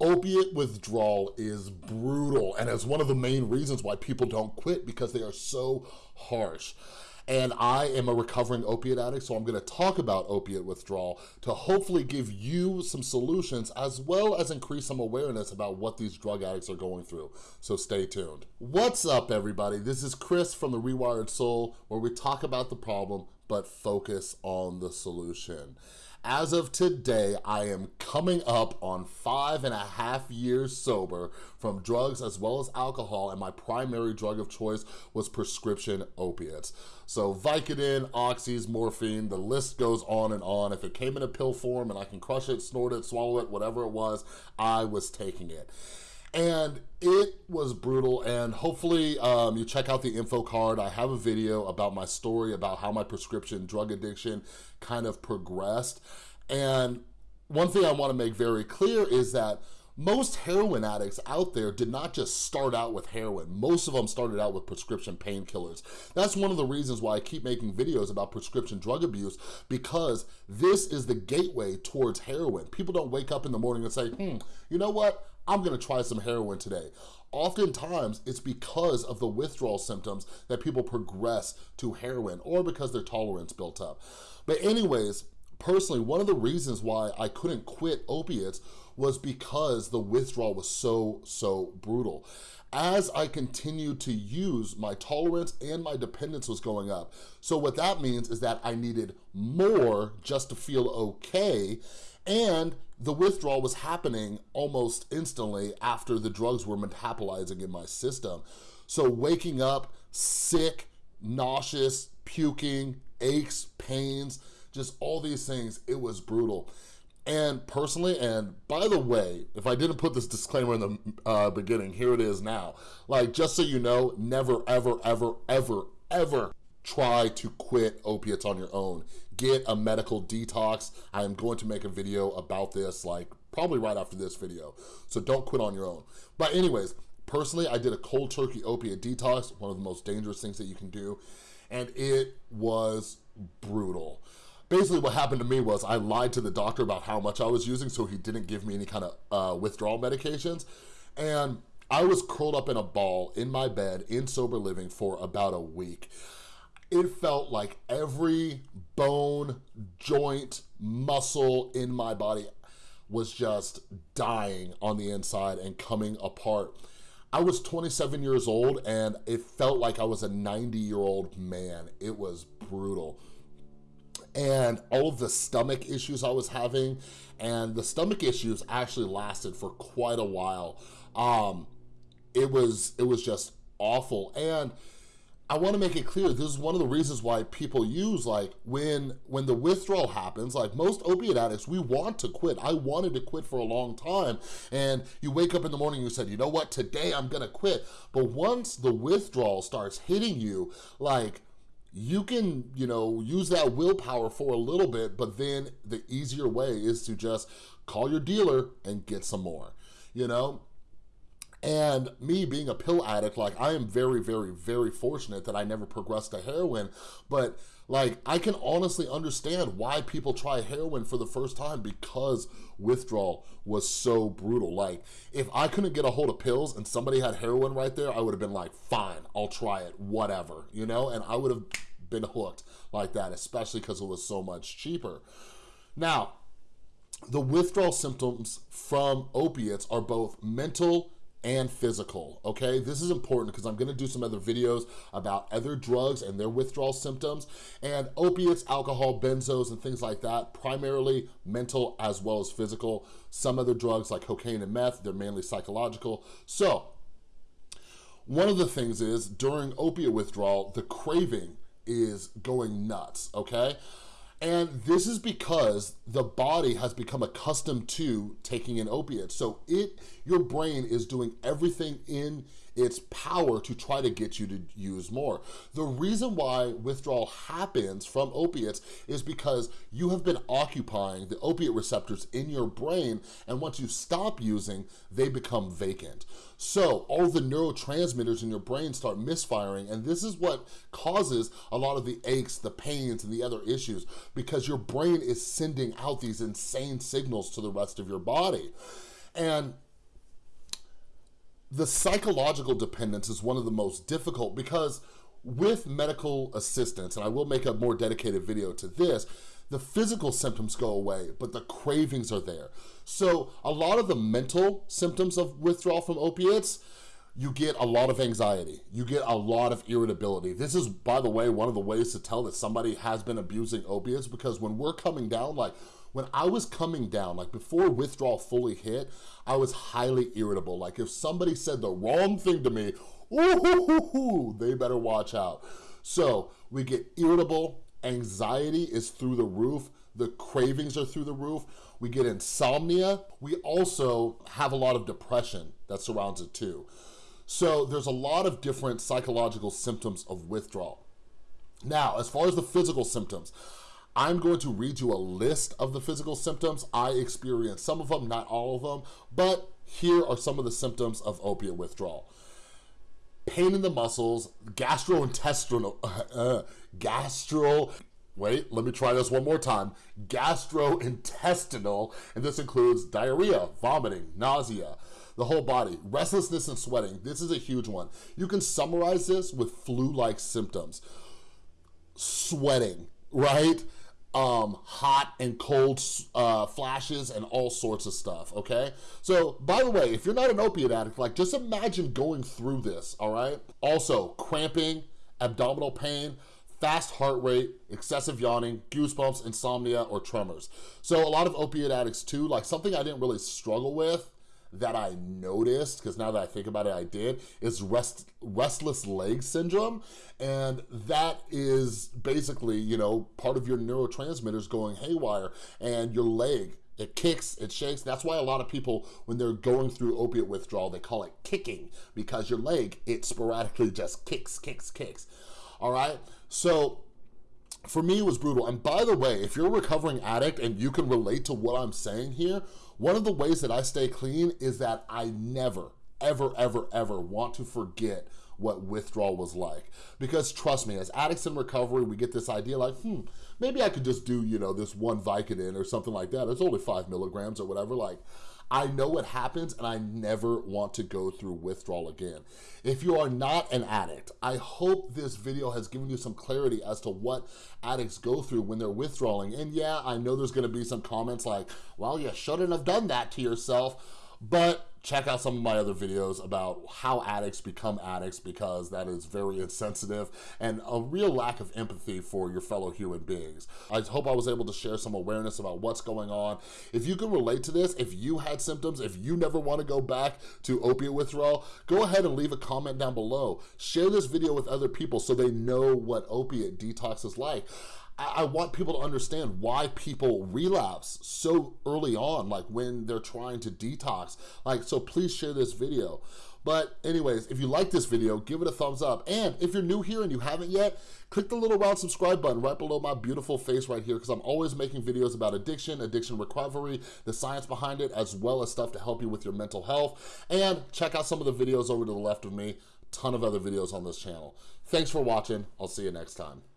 Opiate withdrawal is brutal and it's one of the main reasons why people don't quit because they are so harsh. And I am a recovering opiate addict, so I'm gonna talk about opiate withdrawal to hopefully give you some solutions as well as increase some awareness about what these drug addicts are going through. So stay tuned. What's up, everybody? This is Chris from The Rewired Soul, where we talk about the problem, but focus on the solution. As of today, I am coming up on five and a half years sober from drugs as well as alcohol, and my primary drug of choice was prescription opiates. So Vicodin, Oxys, morphine, the list goes on and on. If it came in a pill form and I can crush it, snort it, swallow it, whatever it was, I was taking it and it was brutal and hopefully um, you check out the info card i have a video about my story about how my prescription drug addiction kind of progressed and one thing i want to make very clear is that most heroin addicts out there did not just start out with heroin. Most of them started out with prescription painkillers. That's one of the reasons why I keep making videos about prescription drug abuse because this is the gateway towards heroin. People don't wake up in the morning and say, hmm, you know what? I'm gonna try some heroin today. Oftentimes, it's because of the withdrawal symptoms that people progress to heroin or because their tolerance built up. But anyways, personally, one of the reasons why I couldn't quit opiates was because the withdrawal was so, so brutal. As I continued to use, my tolerance and my dependence was going up. So what that means is that I needed more just to feel okay, and the withdrawal was happening almost instantly after the drugs were metabolizing in my system. So waking up sick, nauseous, puking, aches, pains, just all these things, it was brutal. And personally, and by the way, if I didn't put this disclaimer in the uh, beginning, here it is now. Like, just so you know, never, ever, ever, ever, ever try to quit opiates on your own. Get a medical detox. I am going to make a video about this, like, probably right after this video. So don't quit on your own. But anyways, personally, I did a cold turkey opiate detox, one of the most dangerous things that you can do, and it was brutal basically what happened to me was I lied to the doctor about how much I was using so he didn't give me any kind of uh, withdrawal medications. And I was curled up in a ball in my bed in sober living for about a week. It felt like every bone, joint, muscle in my body was just dying on the inside and coming apart. I was 27 years old and it felt like I was a 90 year old man. It was brutal and all of the stomach issues I was having, and the stomach issues actually lasted for quite a while. Um, it was it was just awful, and I want to make it clear, this is one of the reasons why people use, like, when when the withdrawal happens, like, most opiate addicts, we want to quit. I wanted to quit for a long time, and you wake up in the morning, you said, you know what, today I'm gonna quit. But once the withdrawal starts hitting you, like, you can, you know, use that willpower for a little bit, but then the easier way is to just call your dealer and get some more, you know? And me being a pill addict, like I am very, very, very fortunate that I never progressed to heroin, but like I can honestly understand why people try heroin for the first time because withdrawal was so brutal. Like if I couldn't get a hold of pills and somebody had heroin right there, I would have been like, fine, I'll try it, whatever, you know? And I would have been hooked like that, especially because it was so much cheaper. Now, the withdrawal symptoms from opiates are both mental and physical, okay? This is important because I'm gonna do some other videos about other drugs and their withdrawal symptoms and opiates, alcohol, benzos, and things like that, primarily mental as well as physical. Some other drugs like cocaine and meth, they're mainly psychological. So, one of the things is during opiate withdrawal, the craving is going nuts, okay? And this is because the body has become accustomed to taking an opiate. So it, your brain is doing everything in its power to try to get you to use more. The reason why withdrawal happens from opiates is because you have been occupying the opiate receptors in your brain and once you stop using, they become vacant. So all the neurotransmitters in your brain start misfiring and this is what causes a lot of the aches, the pains, and the other issues because your brain is sending out these insane signals to the rest of your body. And the psychological dependence is one of the most difficult because with medical assistance, and I will make a more dedicated video to this, the physical symptoms go away, but the cravings are there. So a lot of the mental symptoms of withdrawal from opiates, you get a lot of anxiety. You get a lot of irritability. This is, by the way, one of the ways to tell that somebody has been abusing opiates because when we're coming down, like when I was coming down, like before withdrawal fully hit, I was highly irritable. Like if somebody said the wrong thing to me, ooh, they better watch out. So we get irritable, anxiety is through the roof, the cravings are through the roof, we get insomnia, we also have a lot of depression that surrounds it too. So there's a lot of different psychological symptoms of withdrawal. Now, as far as the physical symptoms, I'm going to read you a list of the physical symptoms. I experienced some of them, not all of them, but here are some of the symptoms of opiate withdrawal pain in the muscles, gastrointestinal, uh, gastro, wait, let me try this one more time, gastrointestinal, and this includes diarrhea, vomiting, nausea, the whole body, restlessness and sweating. This is a huge one. You can summarize this with flu-like symptoms. Sweating, right? um, hot and cold uh, flashes and all sorts of stuff, okay? So, by the way, if you're not an opiate addict, like just imagine going through this, all right? Also, cramping, abdominal pain, fast heart rate, excessive yawning, goosebumps, insomnia, or tremors. So a lot of opiate addicts too, like something I didn't really struggle with that I noticed, because now that I think about it, I did, is rest, restless leg syndrome. And that is basically, you know, part of your neurotransmitters going haywire and your leg it kicks, it shakes. That's why a lot of people, when they're going through opiate withdrawal, they call it kicking because your leg, it sporadically just kicks, kicks, kicks. All right? So for me, it was brutal. And by the way, if you're a recovering addict and you can relate to what I'm saying here, one of the ways that I stay clean is that I never, ever, ever, ever want to forget what withdrawal was like. Because trust me, as addicts in recovery, we get this idea like, hmm, maybe I could just do, you know, this one Vicodin or something like that. It's only five milligrams or whatever. Like, I know what happens and I never want to go through withdrawal again. If you are not an addict, I hope this video has given you some clarity as to what addicts go through when they're withdrawing. And yeah, I know there's gonna be some comments like, well, you shouldn't have done that to yourself, but check out some of my other videos about how addicts become addicts because that is very insensitive and a real lack of empathy for your fellow human beings. I hope I was able to share some awareness about what's going on. If you can relate to this, if you had symptoms, if you never want to go back to opiate withdrawal, go ahead and leave a comment down below. Share this video with other people so they know what opiate detox is like. I want people to understand why people relapse so early on, like when they're trying to detox. Like, so please share this video. But anyways, if you like this video, give it a thumbs up. And if you're new here and you haven't yet, click the little round subscribe button right below my beautiful face right here because I'm always making videos about addiction, addiction recovery, the science behind it, as well as stuff to help you with your mental health. And check out some of the videos over to the left of me. Ton of other videos on this channel. Thanks for watching. I'll see you next time.